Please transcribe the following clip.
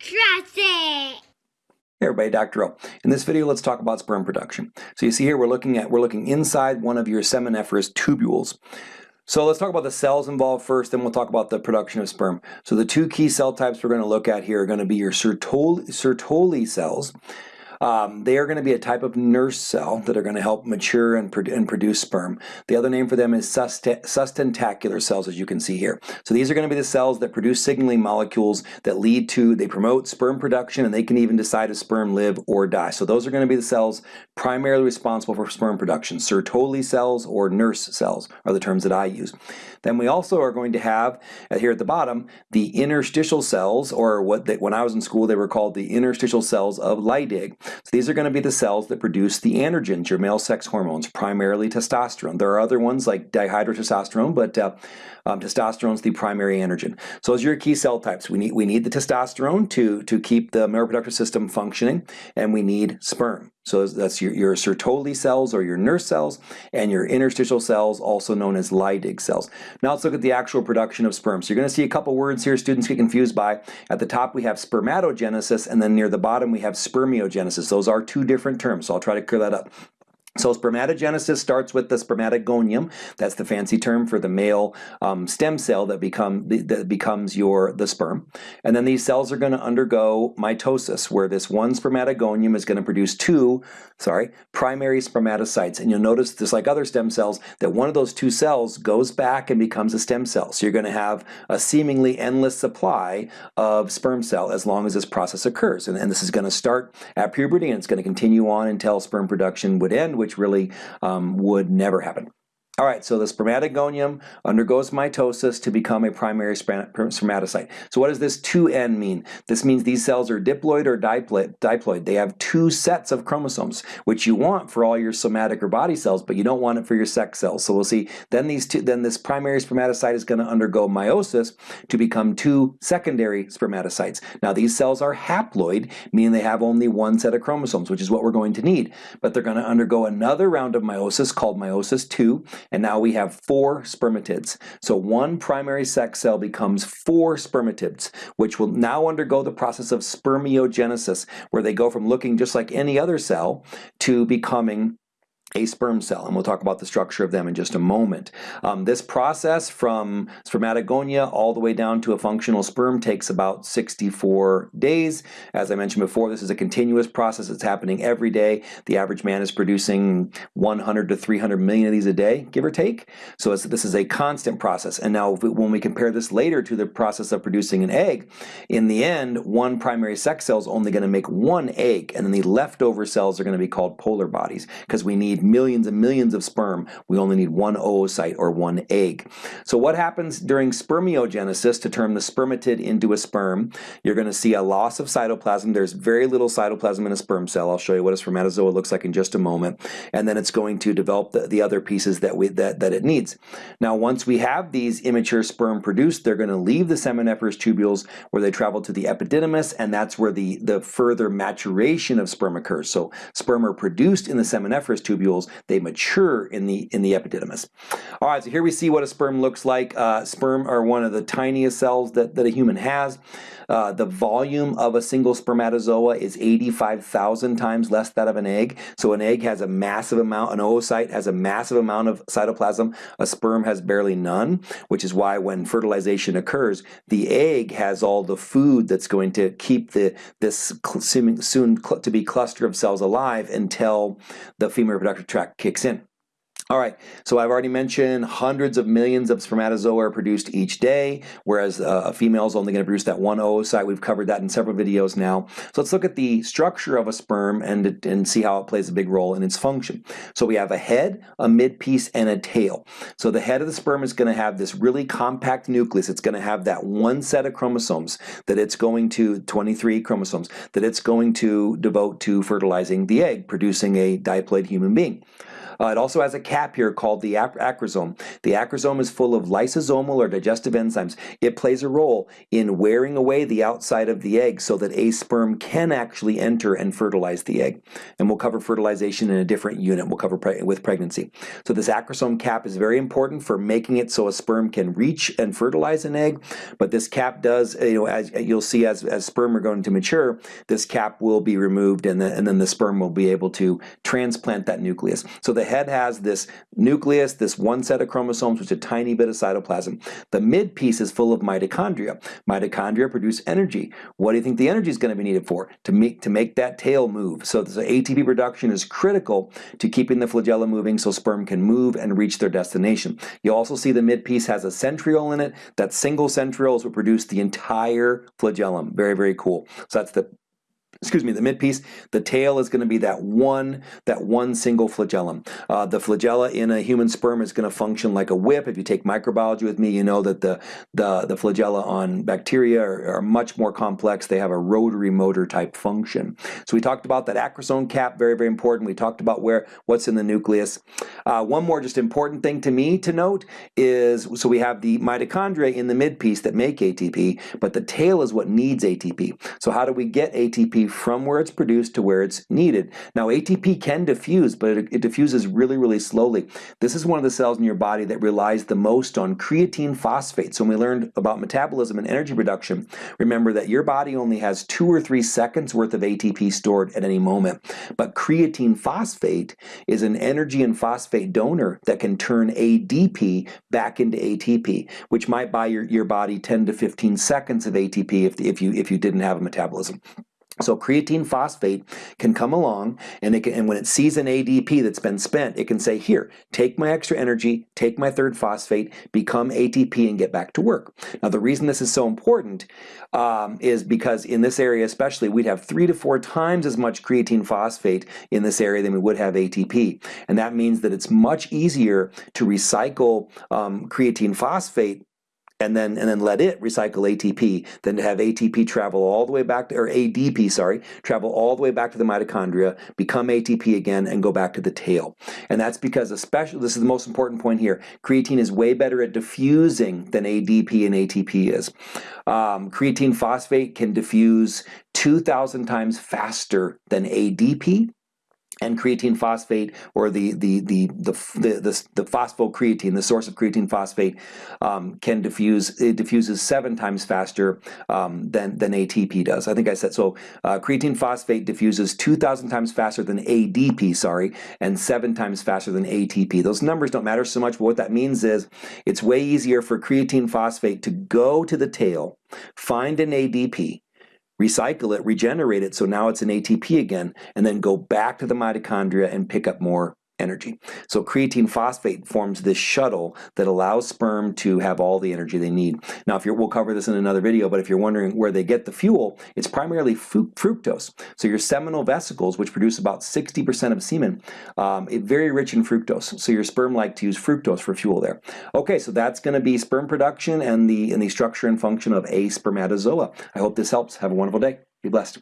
It. Hey everybody, Dr. O. In this video, let's talk about sperm production. So you see here, we're looking at we're looking inside one of your seminiferous tubules. So let's talk about the cells involved first, then we'll talk about the production of sperm. So the two key cell types we're going to look at here are going to be your Sertoli, Sertoli cells, um, they are going to be a type of nurse cell that are going to help mature and, pro and produce sperm. The other name for them is sustentacular cells, as you can see here. So these are going to be the cells that produce signaling molecules that lead to, they promote sperm production, and they can even decide if sperm live or die. So those are going to be the cells primarily responsible for sperm production. Sertoli cells or nurse cells are the terms that I use. Then we also are going to have, uh, here at the bottom, the interstitial cells, or what they, when I was in school they were called the interstitial cells of Leydig. So these are going to be the cells that produce the androgens, your male sex hormones, primarily testosterone. There are other ones like dihydrotestosterone, but uh, um, testosterone is the primary androgen. So those are your key cell types. We need, we need the testosterone to, to keep the male reproductive system functioning, and we need sperm. So that's your, your Sertoli cells or your nurse cells and your interstitial cells, also known as Leydig cells. Now let's look at the actual production of sperm. So you're going to see a couple words here students get confused by. At the top we have spermatogenesis and then near the bottom we have spermiogenesis. Those are two different terms, so I'll try to clear that up. So spermatogenesis starts with the spermatogonium. That's the fancy term for the male um, stem cell that become that becomes your the sperm. And then these cells are going to undergo mitosis, where this one spermatogonium is going to produce two, sorry, primary spermatocytes. And you'll notice, just like other stem cells, that one of those two cells goes back and becomes a stem cell. So you're going to have a seemingly endless supply of sperm cell as long as this process occurs. And, and this is going to start at puberty and it's going to continue on until sperm production would end which really um, would never happen. All right, so the spermatogonium undergoes mitosis to become a primary spermatocyte. So what does this 2N mean? This means these cells are diploid or diploid. They have two sets of chromosomes, which you want for all your somatic or body cells, but you don't want it for your sex cells. So we'll see, then these two, then this primary spermatocyte is going to undergo meiosis to become two secondary spermatocytes. Now these cells are haploid, meaning they have only one set of chromosomes, which is what we're going to need. But they're going to undergo another round of meiosis called meiosis 2, and now we have four spermatids. So one primary sex cell becomes four spermatids, which will now undergo the process of spermiogenesis, where they go from looking just like any other cell to becoming a sperm cell, and we'll talk about the structure of them in just a moment. Um, this process from spermatogonia all the way down to a functional sperm takes about 64 days. As I mentioned before, this is a continuous process. It's happening every day. The average man is producing 100 to 300 million of these a day, give or take. So this is a constant process. And now when we compare this later to the process of producing an egg, in the end, one primary sex cell is only going to make one egg, and then the leftover cells are going to be called polar bodies because we need millions and millions of sperm, we only need one oocyte or one egg. So what happens during spermiogenesis to turn the spermatid into a sperm? You're going to see a loss of cytoplasm. There's very little cytoplasm in a sperm cell. I'll show you what a spermatozoa looks like in just a moment. And then it's going to develop the, the other pieces that, we, that, that it needs. Now once we have these immature sperm produced, they're going to leave the seminiferous tubules where they travel to the epididymis and that's where the, the further maturation of sperm occurs. So sperm are produced in the seminiferous tubules they mature in the in the epididymis. All right, so here we see what a sperm looks like. Uh, sperm are one of the tiniest cells that, that a human has. Uh, the volume of a single spermatozoa is 85,000 times less that of an egg. So an egg has a massive amount, an oocyte has a massive amount of cytoplasm. A sperm has barely none, which is why when fertilization occurs, the egg has all the food that's going to keep the this soon, to be cluster of cells alive until the female reproductive track kicks in. All right, so I've already mentioned hundreds of millions of spermatozoa are produced each day, whereas uh, a female is only going to produce that one oocyte. We've covered that in several videos now. So let's look at the structure of a sperm and, and see how it plays a big role in its function. So we have a head, a midpiece, and a tail. So the head of the sperm is going to have this really compact nucleus. It's going to have that one set of chromosomes that it's going to, 23 chromosomes, that it's going to devote to fertilizing the egg, producing a diploid human being. Uh, it also has a cap here called the acrosome. The acrosome is full of lysosomal or digestive enzymes. It plays a role in wearing away the outside of the egg so that a sperm can actually enter and fertilize the egg. And we'll cover fertilization in a different unit. We'll cover with pregnancy. So this acrosome cap is very important for making it so a sperm can reach and fertilize an egg. But this cap does, you know, as you'll see as, as sperm are going to mature, this cap will be removed and, the, and then the sperm will be able to transplant that nucleus. So the head has this nucleus, this one set of chromosomes, which is a tiny bit of cytoplasm. The mid piece is full of mitochondria. Mitochondria produce energy. What do you think the energy is going to be needed for? To make, to make that tail move. So the ATP production is critical to keeping the flagella moving so sperm can move and reach their destination. You also see the mid piece has a centriole in it. That single centriole is what produce the entire flagellum. Very, very cool. So that's the excuse me, the mid piece, the tail is going to be that one, that one single flagellum. Uh, the flagella in a human sperm is going to function like a whip. If you take microbiology with me, you know that the, the, the flagella on bacteria are, are much more complex. They have a rotary motor type function. So we talked about that acrosome cap, very, very important. We talked about where what's in the nucleus. Uh, one more just important thing to me to note is, so we have the mitochondria in the mid piece that make ATP, but the tail is what needs ATP. So how do we get ATP from where it's produced to where it's needed. Now ATP can diffuse, but it, it, diffuses really, really slowly. This is one of the cells in your body that relies the most on creatine phosphate. So when we learned about metabolism and energy production, remember that your body only has two or three seconds worth of ATP stored at any moment. But creatine phosphate is an energy and phosphate donor that can turn ADP back into ATP, which might buy your, your body 10 to 15 seconds of ATP if, if, you, if you didn't have a metabolism. So creatine phosphate can come along and, it can, and when it sees an ADP that's been spent, it can say, here, take my extra energy, take my third phosphate, become ATP and get back to work. Now the reason this is so important um, is because in this area especially, we'd have three to four times as much creatine phosphate in this area than we would have ATP. And that means that it's much easier to recycle um, creatine phosphate and then and then let it recycle ATP then have ATP travel all the way back to, or ADP, sorry, travel all the way back to the mitochondria, become ATP again, and go back to the tail. And that's because especially, this is the most important point here, creatine is way better at diffusing than ADP and ATP is. Um, creatine phosphate can diffuse 2,000 times faster than ADP, and creatine phosphate or the the the the the, the, the phosphocreatine, the source of creatine phosphate, um, can diffuse. It diffuses seven times faster um, than than ATP does. I think I said so. Uh, creatine phosphate diffuses two thousand times faster than ADP, sorry, and seven times faster than ATP. Those numbers don't matter so much, but what that means is it's way easier for creatine phosphate to go to the tail, find an ADP, recycle it, regenerate it, so now it's an ATP again, and then go back to the mitochondria and pick up more energy. So creatine phosphate forms this shuttle that allows sperm to have all the energy they need. Now, if you're, we'll cover this in another video, but if you're wondering where they get the fuel, it's primarily fructose. So your seminal vesicles, which produce about 60% of semen, um, very rich in fructose. So your sperm like to use fructose for fuel there. Okay, so that's going to be sperm production and the and the structure and function of a spermatozoa. I hope this helps. Have a wonderful day. Be blessed.